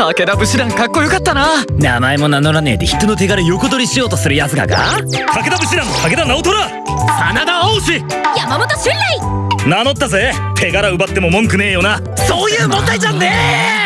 武田武士団かっこよかったな。名前も名乗らねえで人の手柄横取りしようとする奴らが。武田武士団武田直虎。真田青志山本春雷名乗ったぜ。手柄奪っても文句ねえよな。そういう問題じゃねえ。